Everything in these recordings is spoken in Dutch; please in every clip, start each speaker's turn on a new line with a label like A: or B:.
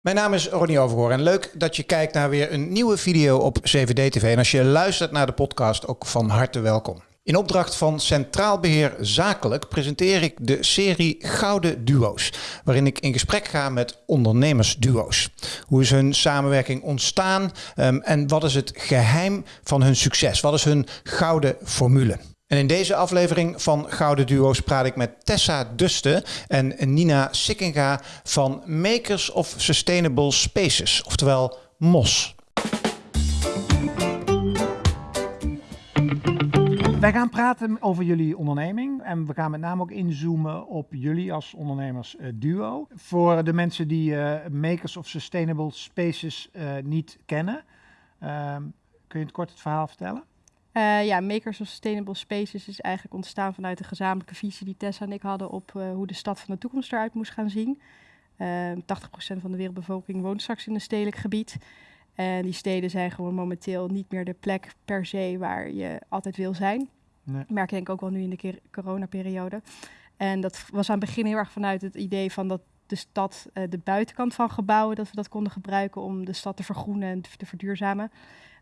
A: Mijn naam is Ronnie Overhoor en leuk dat je kijkt naar weer een nieuwe video op CVD-TV. En als je luistert naar de podcast, ook van harte welkom. In opdracht van Centraal Beheer Zakelijk presenteer ik de serie Gouden Duo's, waarin ik in gesprek ga met ondernemersduo's. Hoe is hun samenwerking ontstaan um, en wat is het geheim van hun succes? Wat is hun gouden formule? En in deze aflevering van Gouden Duo's praat ik met Tessa Duste en Nina Sikkinga van Makers of Sustainable Spaces, oftewel MOS.
B: Wij gaan praten over jullie onderneming en we gaan met name ook inzoomen op jullie als ondernemers uh, duo. Voor de mensen die uh, Makers of Sustainable Spaces uh, niet kennen, ehm, kun je het kort het verhaal vertellen?
C: Uh, ja, Makers of Sustainable Spaces is eigenlijk ontstaan vanuit de gezamenlijke visie die Tessa en ik hadden op uh, hoe de stad van de toekomst eruit moest gaan zien. Uh, 80% van de wereldbevolking woont straks in een stedelijk gebied. En die steden zijn gewoon momenteel niet meer de plek per se waar je altijd wil zijn. Nee. Dat merk je denk ik ook wel nu in de coronaperiode. En dat was aan het begin heel erg vanuit het idee van dat de stad, uh, de buitenkant van gebouwen, dat we dat konden gebruiken om de stad te vergroenen en te verduurzamen.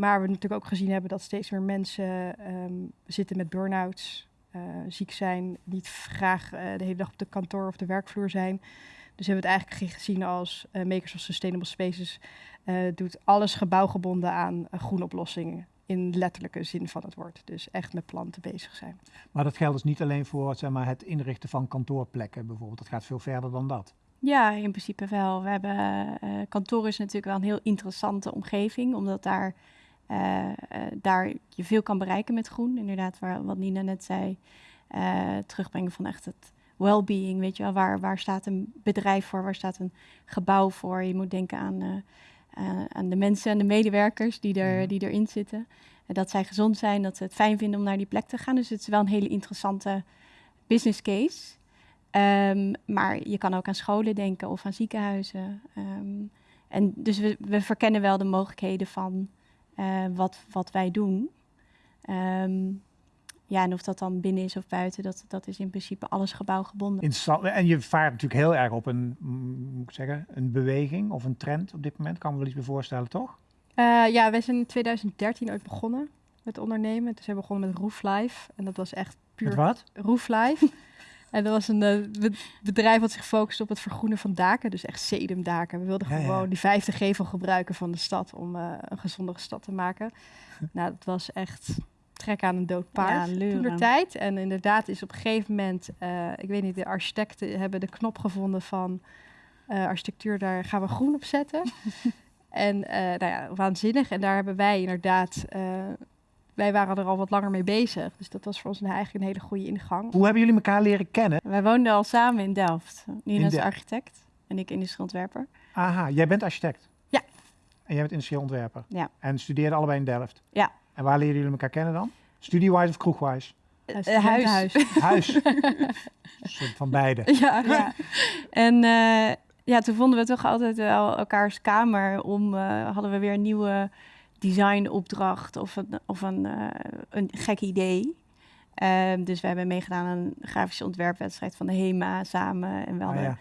C: Maar we natuurlijk ook gezien hebben dat steeds meer mensen um, zitten met burn-outs, uh, ziek zijn, niet graag uh, de hele dag op de kantoor of de werkvloer zijn. Dus hebben we het eigenlijk gezien als uh, Makers of Sustainable Spaces doet alles gebouwgebonden aan groene oplossingen. In letterlijke zin van het woord. Dus echt met planten bezig zijn.
B: Maar dat geldt dus niet alleen voor zeg maar, het inrichten van kantoorplekken bijvoorbeeld. Dat gaat veel verder dan dat.
D: Ja, in principe wel. We hebben, kantoor is natuurlijk wel een heel interessante omgeving. Omdat daar uh, daar je veel kan bereiken met groen. Inderdaad, waar, wat Nina net zei, uh, terugbrengen van echt het well-being. Weet je wel, waar, waar staat een bedrijf voor, waar staat een gebouw voor? Je moet denken aan, aan de mensen en de medewerkers die, er, die erin zitten. dat zij gezond zijn, dat ze het fijn vinden om naar die plek te gaan. Dus het is wel een hele interessante business case. Um, maar je kan ook aan scholen denken of aan ziekenhuizen. Um, en dus we, we verkennen wel de mogelijkheden van uh, wat, wat wij doen. Um, ja, en of dat dan binnen is of buiten, dat, dat is in principe alles gebouwgebonden.
B: Interessant. En je vaart natuurlijk heel erg op een, moet ik zeggen, een beweging of een trend op dit moment. Kan me wel iets bij voorstellen, toch?
C: Uh, ja, wij zijn in 2013 ooit begonnen met ondernemen. Dus we begonnen met Roof Life. En dat was echt puur...
B: Met wat?
C: Roof Life. En dat was een uh, bedrijf wat zich focust op het vergroenen van daken, dus echt sedumdaken. We wilden ja, gewoon ja. die vijfde gevel gebruiken van de stad om uh, een gezondere stad te maken. nou, dat was echt trek aan een dood paard ja, toen de tijd. En inderdaad is op een gegeven moment, uh, ik weet niet, de architecten hebben de knop gevonden van architectuur, daar gaan we groen op zetten. en nou ja, waanzinnig. En daar hebben wij inderdaad wij waren er al wat langer mee bezig. Dus dat was voor ons eigenlijk een hele goede ingang.
B: Hoe hebben jullie elkaar leren kennen?
D: Wij woonden al samen in Delft. Nina is architect en ik industrieel ontwerper.
B: Aha, jij bent architect?
D: Ja.
B: En jij bent industrieel ontwerper?
D: Ja.
B: En studeerden allebei in Delft?
D: Ja.
B: En waar leren jullie elkaar kennen dan? Studiewise of kroegwise?
D: Uh, huis. Huis.
B: huis. van beide.
D: Ja, ja. En uh, ja, toen vonden we toch altijd wel elkaars kamer om, uh, hadden we weer een nieuwe designopdracht of een, of een, uh, een gek idee. Um, dus we hebben meegedaan aan een grafische ontwerpwedstrijd van de HEMA samen. En we hadden ah, ja.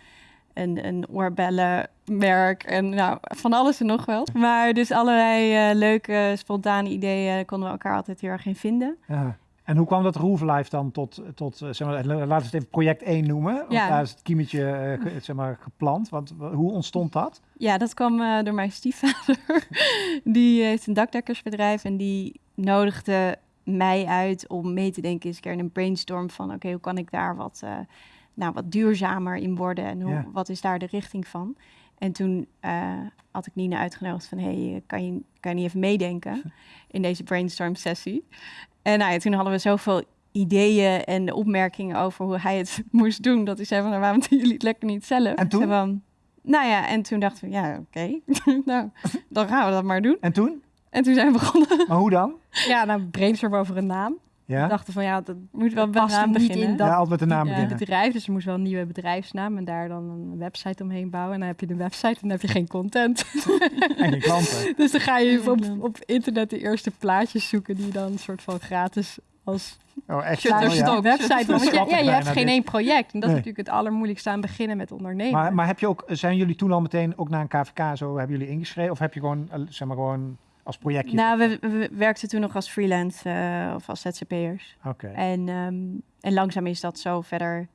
D: een, een oorbellenmerk en nou, van alles en nog wel. Maar dus allerlei uh, leuke, spontane ideeën konden we elkaar altijd heel erg in vinden.
B: Ja. En hoe kwam dat Roof Life dan tot, tot zeg maar, laten we het even project 1 noemen. Want
D: ja.
B: daar is het kiemetje uh, zeg maar, geplant. Want hoe ontstond dat?
D: Ja, dat kwam uh, door mijn stiefvader. die heeft een dakdekkersbedrijf en die nodigde mij uit om mee te denken eens een keer in een brainstorm van... oké, okay, hoe kan ik daar wat, uh, nou, wat duurzamer in worden en hoe, ja. wat is daar de richting van? En toen had ik Nina uitgenodigd van... hey, kan je, kan je niet even meedenken in deze brainstorm sessie? En nou ja, toen hadden we zoveel ideeën en opmerkingen over hoe hij het moest doen. Dat hij zei van, nou, waarom doen jullie het lekker niet zelf?
B: En toen?
D: Van, nou ja, en toen dachten we, ja, oké. Okay. nou, dan gaan we dat maar doen.
B: En toen?
D: En toen zijn we begonnen.
B: Maar hoe dan?
C: Ja, nou, brainstorm over een naam.
D: Ja? We dachten van, ja, dat moet wel met
C: naam
D: beginnen.
C: in dat
B: ja, altijd met de naam beginnen.
C: bedrijf. Dus er moest wel een nieuwe bedrijfsnaam en daar dan een website omheen bouwen. En dan heb je de website en dan heb je geen content.
B: en geen klanten.
C: dus dan ga je op, op internet de eerste plaatjes zoeken die dan een soort van gratis als
B: Oh, echt? Oh, ja.
C: website. Want ja, je hebt geen
B: dit.
C: één project. En dat
B: Nee.
C: is natuurlijk het allermoeilijkste aan beginnen met ondernemen.
B: Maar, maar heb je ook, zijn jullie toen al meteen ook naar een KVK zo, hebben jullie ingeschreven? Of heb je gewoon, eh, zeg maar gewoon als projectje?
D: Nou, we, we werkten toen nog als freelance eh, of als ZZP'ers.
B: Oké.
D: En, ehm, en langzaam is dat zo verder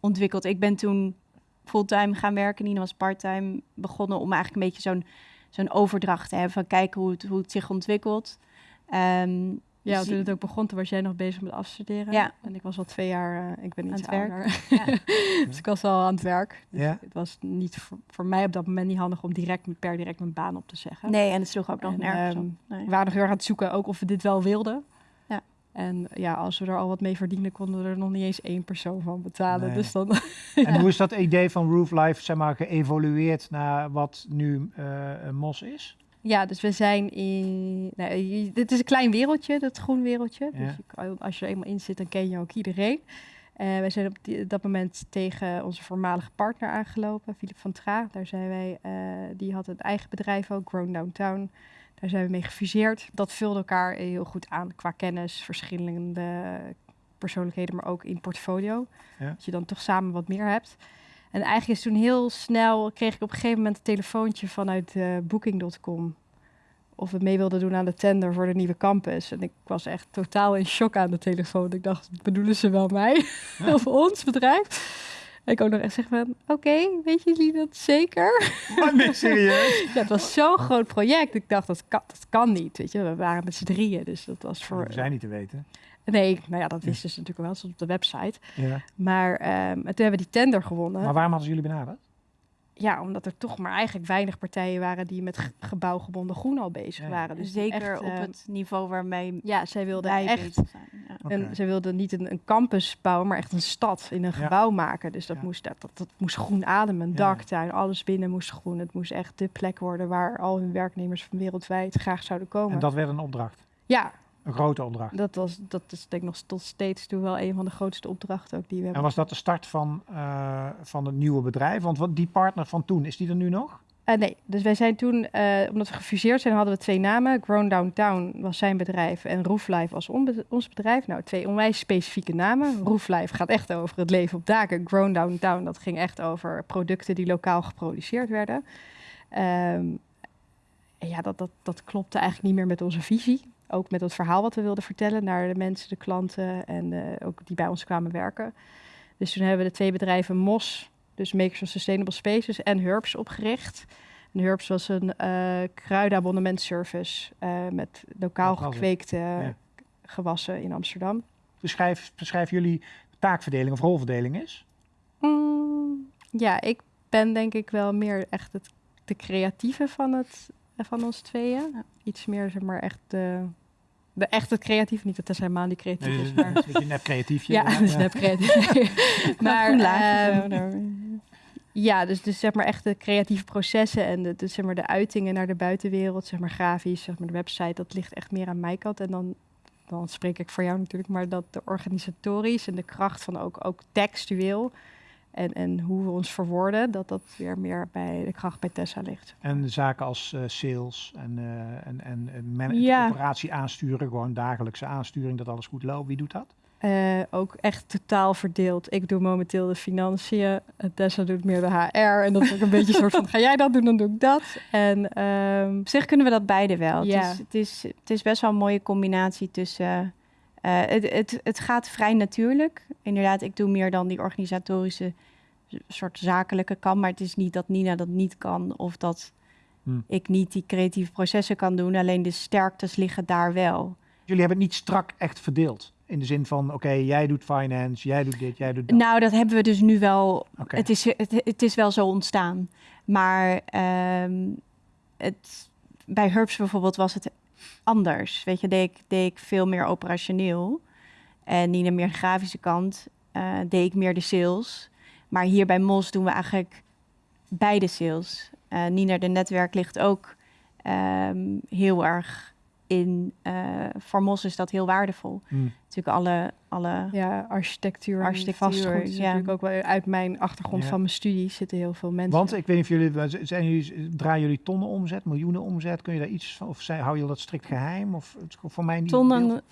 D: ontwikkeld. Ik ben toen fulltime gaan werken. Nina was parttime begonnen om eigenlijk een beetje zo'n zo'n overdracht te hebben. Van kijken hoe het, hoe het zich ontwikkelt. Ehm,
C: ja,
D: dus
C: toen het ook begon, toen was jij nog bezig met afstuderen.
D: Ja.
C: En ik was al twee jaar, eh, ik ben
D: Aan
C: iets
D: het werk.
C: ouder.
D: Ja.
C: dus ik was al aan het werk. Dus
B: Ja.
C: Het was niet voor, voor mij op dat moment niet handig om direct per direct mijn baan op te zeggen.
D: Nee, en het sloeg ook nog
C: En,
D: nergens
C: ehm.
D: Nee.
C: We waren nog heel erg aan het zoeken, ook of we dit wel wilden.
D: Ja.
C: En ja, als we er al wat mee verdienden, konden we er nog niet eens één persoon van betalen.
B: Nee.
C: Dus dan
B: En hoe is dat idee van Roof Life, zeg maar, geëvolueerd naar wat nu een MOS is?
C: Ja, dus we zijn in. Nou, je- dit is een klein wereldje, dat groen wereldje.
B: Ja.
C: Dus je als je er eenmaal in zit, dan ken je ook iedereen. Eh wij zijn op die- dat moment tegen onze voormalige partner aangelopen, Philip van Tra. Daar zijn wij, eh, die had een eigen bedrijf ook, Grown Downtown. Daar zijn we mee gefuseerd. Dat vulde elkaar heel goed aan qua kennis, verschillende persoonlijkheden, maar ook in portfolio.
B: Ja.
C: Dat je dan toch samen wat meer hebt. En eigenlijk is toen heel snel, kreeg ik op een gegeven moment een telefoontje vanuit eh, Booking.com. Of we mee wilden doen aan de tender voor de nieuwe campus. En ik was echt totaal in shock aan de telefoon. Ik dacht, bedoelen ze wel mij of ons bedrijf? En ik ook nog echt zeg van, oké, weet jullie dat zeker?
B: Nee, serieus?
C: Ja, het was zo'n groot project. Ik dacht, dat kan, dat kan niet. Weet je, we waren met z'n drieën, dus dat was voor.
B: We zijn niet te weten.
C: Nee, nou ja, dat wisten ze natuurlijk wel, stond op de website.
B: Ja.
C: Maar ehm, en toen hebben we die tender gewonnen.
B: Maar waarom hadden ze jullie benaderd?
C: Ja, omdat er toch maar eigenlijk weinig partijen waren die met ge- gebouwgebonden groen al bezig
B: Ja.
C: waren. Dus
D: Zeker
C: echt,
D: op
C: eh,
D: het niveau waarmee
C: Ja, zij wilden echt.
D: zijn. Ja.
C: En ze wilden niet een, een campus bouwen, maar echt een stad in een
B: Ja.
C: gebouw maken. Dus dat,
B: Ja.
C: moest, dat, dat, dat moest groen ademen. Een
B: Ja.
C: daktuin, alles binnen moest groen. Het moest echt de plek worden waar al hun werknemers van wereldwijd graag zouden komen.
B: En dat werd een opdracht.
C: Ja,
B: Een grote opdracht.
C: dat, was, dat is denk ik nog tot steeds toe wel een van de grootste opdrachten ook die we
B: En
C: hebben.
B: was dat de start van, eh, van het nieuwe bedrijf? Want wat, die partner van toen, is die er nu nog?
C: Eh, nee, dus wij zijn toen, eh, omdat we gefuseerd zijn, hadden we twee namen. Grown Downtown was zijn bedrijf en Rooflife was ons bedrijf. Nou, twee onwijs specifieke namen. Rooflife gaat echt over het leven op daken. Grown Downtown, dat ging echt over producten die lokaal geproduceerd werden. Ehm, en ja, dat, dat, dat klopte eigenlijk niet meer met onze visie. Ook met het verhaal wat we wilden vertellen naar de mensen, de klanten en eh, ook die bij ons kwamen werken. Dus toen hebben we de twee bedrijven MOS, dus Makers of Sustainable Spaces, en Herbs opgericht. En Herbs was een eh kruidenabonnementservice eh met lokaal
B: Dat
C: gekweekte
B: Ja.
C: gewassen in Amsterdam.
B: Beschrijf, beschrijf jullie taakverdeling of rolverdeling is?
C: Mm, ja, ik ben denk ik wel meer echt het, de creatieve van, het, van ons tweeën. Iets meer, zeg maar, echt de, de echt het creatieve. Niet dat Tessa helemaal niet creatief is, maar...
B: een nep creatiefje.
C: Ja, dus net creatief. maar ehm, ja, dus, dus zeg maar echt de creatieve processen en de, de, zeg maar de uitingen naar de buitenwereld, zeg maar grafisch, zeg maar de website, dat ligt echt meer aan mijn kant. En dan, dan spreek ik voor jou natuurlijk, maar dat de organisatorisch en de kracht van ook, ook textueel en, en hoe we ons verwoorden, dat dat weer meer bij de kracht bij Tessa ligt.
B: En zaken als eh, sales en, eh en, en, en man-
C: Ja.
B: operatie aansturen, gewoon dagelijkse aansturing, dat alles goed loopt. Wie doet dat?
C: Eh, ook echt totaal verdeeld. Ik doe momenteel de financiën. en Tessa doet meer de HR. En dat is ook een beetje een soort van, ga jij dat doen, dan doe ik dat. En ehm,
D: Op zich kunnen we dat beide wel.
C: Ja.
D: Het, is, het, is, het is best wel een mooie combinatie tussen... eh, het, het, het gaat vrij natuurlijk. Inderdaad, ik doe meer dan die organisatorische soort zakelijke kant. Maar het is niet dat Nina dat niet kan of dat
B: Hmm.
D: ik niet die creatieve processen kan doen. Alleen de sterktes liggen daar wel.
B: Jullie hebben het niet strak echt verdeeld. In de zin van, oké, jij doet finance, jij doet dit, jij doet dat.
D: Nou, dat hebben we dus nu wel. Het, is, het, het is wel zo ontstaan. Maar ehm, het, bij Herbs bijvoorbeeld was het anders. Weet je, deed ik, deed ik veel meer operationeel. En Nina meer de grafische kant. eh, deed ik meer de sales. Maar hier bij Mos doen we eigenlijk beide sales. Eh, Nina, de netwerk ligt ook ehm, heel erg in. eh voor Mos is dat heel waardevol.
B: Hmm.
D: Natuurlijk alle... alle
C: ja, architectuur,
D: Architectuur,
C: vastgoed is
D: ja.
C: natuurlijk ook wel uit mijn achtergrond
B: Ja.
C: van mijn studie zitten heel veel mensen.
B: Want ik weet niet of jullie, zijn jullie, draaien jullie tonnen omzet, miljoenen omzet? Kun je daar iets van, of zijn, hou je dat strikt geheim? Of het is voor mij niet beeld-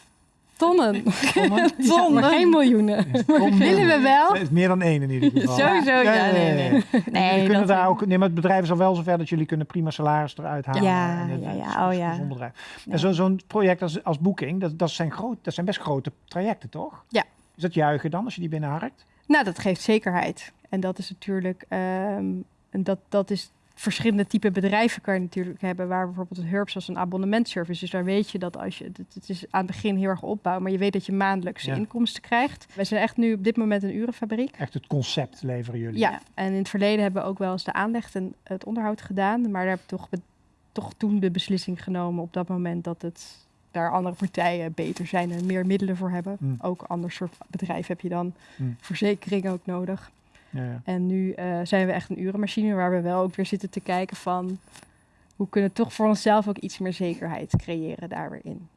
D: tonnen
C: Tonnen.
B: Tonnen?
C: Maar geen miljoenen.
B: Tonnen.
C: Willen we wel?
B: Het is meer dan één in ieder geval.
D: Sowieso, ja, nee, nee.
B: Nee,
D: Nee,
B: jullie kunnen
D: dat-
B: daar ook, nee, maar het bedrijf is al wel zover dat jullie kunnen prima salaris eruit halen.
D: Ja,
B: En het-
D: ja, ja.
B: is-
D: Oh, ja.
B: bedrijf.
D: Ja.
B: En zo- zo'n project als, als Booking, dat, dat, zijn groot, dat zijn best grote trajecten, toch?
C: Ja.
B: Is dat juichen dan, als je die binnenharkt?
C: Nou, dat geeft zekerheid. En dat is natuurlijk, ehm, en dat, dat is verschillende type bedrijven kan je natuurlijk hebben, waar bijvoorbeeld een Herbs als een abonnementservice. Dus daar weet je dat als je, het, is aan het begin heel erg opbouw, maar je weet dat je maandelijkse
B: Ja.
C: inkomsten krijgt. Wij zijn echt nu op dit moment een urenfabriek.
B: Echt het concept leveren jullie.
C: Ja, en in het verleden hebben we ook wel eens de aanleg en het onderhoud gedaan, maar daar heb ik toch, toch toen de beslissing genomen op dat moment dat het daar andere partijen beter zijn en meer middelen voor hebben.
B: Hmm.
C: Ook ander soort bedrijf heb je dan,
B: Hmm.
C: verzekering ook nodig.
B: Ja, ja.
C: En nu eh, zijn we echt een urenmachine waar we wel ook weer zitten te kijken van hoe kunnen we toch voor onszelf ook iets meer zekerheid creëren daar weer in.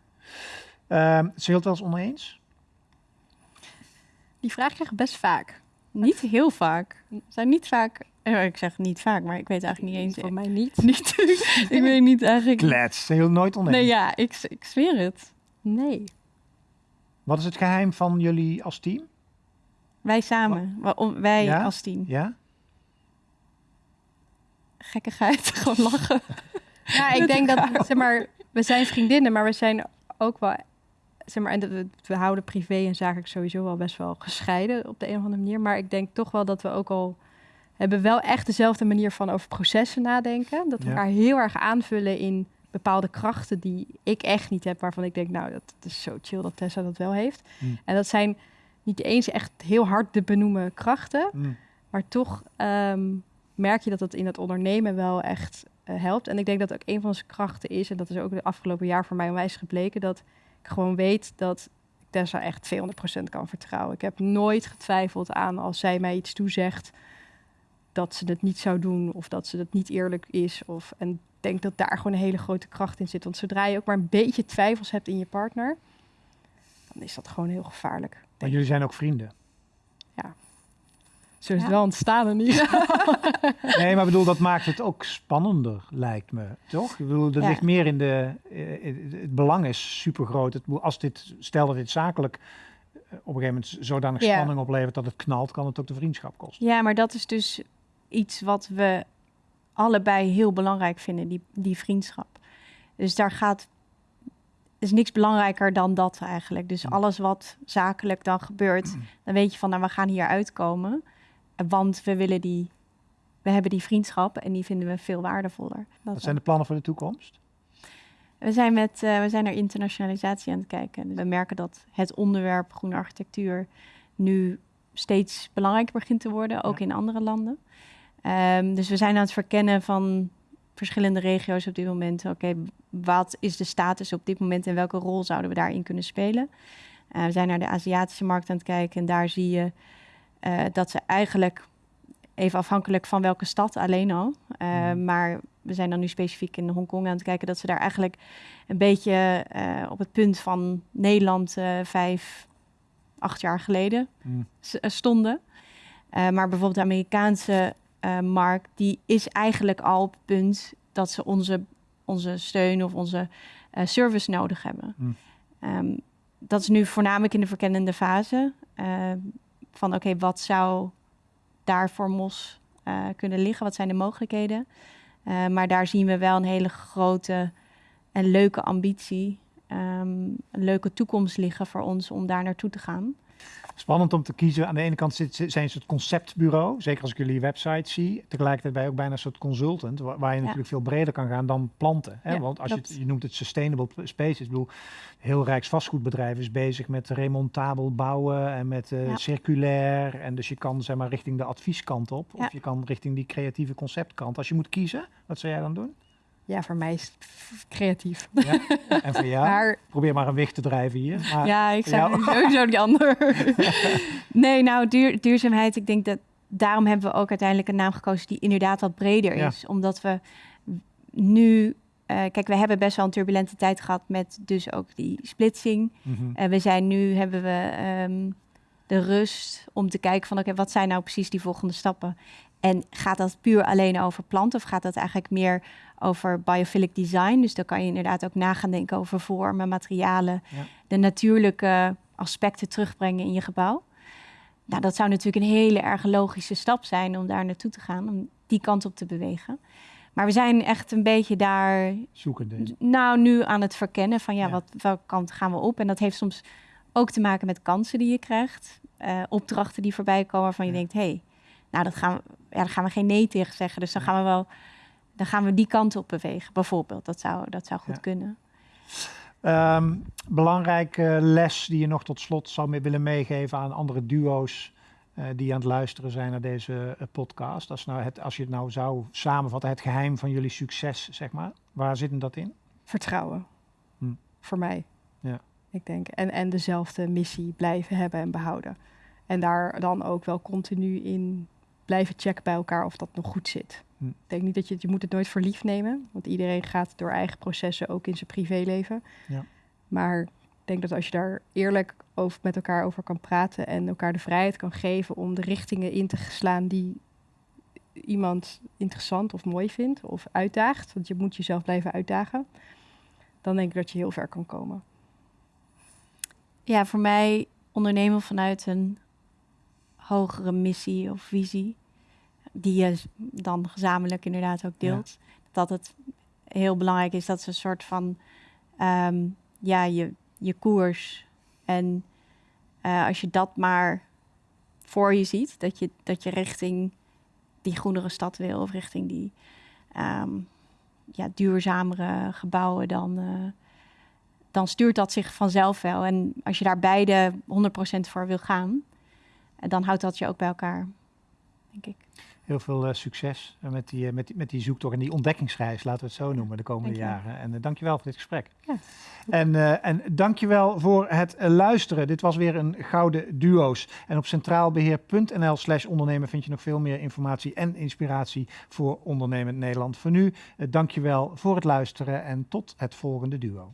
B: Ehm, zijn jullie het wel eens oneens?
C: Die vraag krijg ik best vaak.
D: Niet heel vaak. Zijn niet vaak... eh, ik zeg niet vaak, maar ik weet eigenlijk niet eens...
C: Voor mij niet.
D: niet, ik weet niet eigenlijk...
B: Klets, zijn jullie nooit oneens?
D: Nee, ja, ik, ik zweer het.
C: Nee.
B: Wat is het geheim van jullie als team?
D: Wij samen. Wa- om- Wij
B: Ja?
D: als team.
B: Ja?
D: Gekkigheid, gewoon lachen.
C: Ja, ik denk dat, zeg maar, we zijn vriendinnen, maar we zijn ook wel, zeg maar, en we, we houden privé en zakelijk sowieso wel best wel gescheiden op de een of andere manier. Maar ik denk toch wel dat we ook al hebben wel echt dezelfde manier van over processen nadenken. Dat we
B: Ja.
C: elkaar heel erg aanvullen in bepaalde krachten die ik echt niet heb, waarvan ik denk, nou, dat, dat is zo chill dat Tessa dat wel heeft.
B: Hmm.
C: En dat zijn niet eens echt heel hard te benoemen krachten,
B: Mm.
C: maar toch ehm, merk je dat het in het ondernemen wel echt eh, helpt. En ik denk dat ook een van onze krachten is, en dat is ook de afgelopen jaar voor mij onwijs gebleken, dat ik gewoon weet dat ik Tessa echt 200% kan vertrouwen. Ik heb nooit getwijfeld aan als zij mij iets toezegt, dat ze het niet zou doen of dat ze het niet eerlijk is. Of, en ik denk dat daar gewoon een hele grote kracht in zit. Want zodra je ook maar een beetje twijfels hebt in je partner, dan is dat gewoon heel gevaarlijk.
B: Maar jullie zijn ook vrienden.
C: Zo is
D: Ja.
C: het wel ontstaan in ieder geval.
B: Nee, maar ik bedoel, dat maakt het ook spannender, lijkt me. Toch? Ik bedoel, dat
D: Ja.
B: ligt meer in de... eh, het- het belang is super groot. Als dit, stel dat dit zakelijk eh, op een gegeven moment zodanig
C: Ja.
B: spanning oplevert dat het knalt, kan het ook de vriendschap kosten.
D: Ja, maar dat is dus iets wat we allebei heel belangrijk vinden, die, die vriendschap. Dus daar gaat is niks belangrijker dan dat eigenlijk. Dus
B: Hm.
D: alles wat zakelijk dan gebeurt, dan weet je van, nou, we gaan hier uitkomen, want we willen die, we hebben die vriendschap en die vinden we veel waardevoller. Dat
B: Wat zijn de plannen voor de toekomst?
D: We zijn, met, eh, we zijn naar internationalisatie aan het kijken. Dus we merken dat het onderwerp groene architectuur nu steeds belangrijker begint te worden, ook
B: Ja.
D: in andere landen. Ehm, dus we zijn aan het verkennen van verschillende regio's op dit moment. Oké, wat is de status op dit moment en welke rol zouden we daarin kunnen spelen? Eh, we zijn naar de Aziatische markt aan het kijken en daar zie je eh, dat ze eigenlijk, even afhankelijk van welke stad alleen al, eh,
B: Mhm.
D: maar we zijn dan nu specifiek in Hongkong aan het kijken dat ze daar eigenlijk een beetje op het punt van Nederland vijf, acht jaar geleden eh, stonden. Maar bijvoorbeeld de Amerikaanse eh, markt, die is eigenlijk al op het punt dat ze onze, onze steun of onze eh, service nodig hebben.
B: Hmm.
D: Ehm, dat is nu voornamelijk in de verkennende fase. eh, van oké, wat zou daar voor MOS eh, kunnen liggen? Wat zijn de mogelijkheden? Maar daar zien we wel een hele grote en leuke ambitie. ehm, een leuke toekomst liggen voor ons om daar naartoe te gaan.
B: Spannend om te kiezen. Aan de ene kant zit, zijn ze een soort conceptbureau. Zeker als ik jullie website zie. Tegelijkertijd ben je ook bijna een soort consultant. Waar, waar je
D: Ja.
B: natuurlijk veel breder kan gaan dan planten. Hè?
D: Ja,
B: Want als je, het, je noemt het sustainable spaces. Ik bedoel, heel Rijks vastgoedbedrijf is bezig met remontabel bouwen. En met eh,
D: Ja.
B: circulair. En dus je kan zeg maar richting de advieskant op. Of je kan richting die creatieve conceptkant. Als je moet kiezen, wat zou jij dan doen?
C: Ja, voor mij is het creatief.
B: Ja? en voor jou?
C: Maar
B: Probeer maar een weg te drijven hier. Maar,
D: ja, ik zou sowieso die ander. nee, nou, duur, duurzaamheid, ik denk dat daarom hebben we ook uiteindelijk een naam gekozen die inderdaad wat breder
B: Ja.
D: is. Omdat we nu, eh, kijk, we hebben best wel een turbulente tijd gehad met dus ook die splitsing.
B: Mhm.
D: En we zijn nu, hebben we ehm, de rust om te kijken van, oké, wat zijn nou precies die volgende stappen? En gaat dat puur alleen over planten of gaat dat eigenlijk meer over biophilic design? Dus dan kan je inderdaad ook na gaan denken over vormen, materialen,
B: Ja.
D: de natuurlijke aspecten terugbrengen in je gebouw. Nou, dat zou natuurlijk een hele erg logische stap zijn om daar naartoe te gaan, om die kant op te bewegen. Maar we zijn echt een beetje daar
B: Zoekende.
D: nou, nu aan het verkennen van ja,
B: Ja.
D: Wat, welke kant gaan we op? En dat heeft soms ook te maken met kansen die je krijgt. eh, opdrachten die voorbij komen waarvan je
B: Ja.
D: denkt, hé, hey, nou, dat gaan we, ja, daar gaan we geen nee tegen zeggen. Dus dan gaan we wel, dan gaan we die kant op bewegen, bijvoorbeeld. Dat zou, dat zou goed
B: Ja.
D: kunnen.
B: Ehm, belangrijke les die je nog tot slot zou mee willen meegeven aan andere duo's eh, die aan het luisteren zijn naar deze eh, podcast. Als, nou het, als je het nou zou samenvatten, het geheim van jullie succes, zeg maar. Waar zit hem dat in?
C: Vertrouwen.
B: Hm.
C: Voor mij.
B: Ja.
C: Ik denk. En, en dezelfde missie blijven hebben en behouden. En daar dan ook wel continu in blijven checken bij elkaar of dat nog goed zit.
B: Hm.
C: Ik denk niet dat je, je moet het nooit voor lief nemen. Want iedereen gaat door eigen processen ook in zijn privéleven.
B: Ja.
C: Maar ik denk dat als je daar eerlijk over, met elkaar over kan praten en elkaar de vrijheid kan geven om de richtingen in te slaan die iemand interessant of mooi vindt of uitdaagt, want je moet jezelf blijven uitdagen, dan denk ik dat je heel ver kan komen.
D: Ja, voor mij ondernemen vanuit een hogere missie of visie, die je dan gezamenlijk inderdaad ook deelt. Dat het heel belangrijk is dat ze een soort van, ehm, ja, je, je koers. En eh, als je dat maar voor je ziet, dat je, dat je richting die groenere stad wil of richting die ehm, ja, duurzamere gebouwen, dan, eh, dan stuurt dat zich vanzelf wel. En als je daar beide 100% voor wil gaan, eh, dan houdt dat je ook bij elkaar, denk ik.
B: Heel veel eh, succes eh, met, die, eh, met, die, met die zoektocht en die ontdekkingsreis, laten we het zo noemen, de komende jaren. En uh, dankjewel voor dit gesprek.
C: Ja.
B: En, en dankjewel voor het luisteren. Dit was weer een Gouden Duo's. En op centraalbeheer.nl slash ondernemen vind je nog veel meer informatie en inspiratie voor ondernemend Nederland. Voor nu, dankjewel voor het luisteren en tot het volgende duo.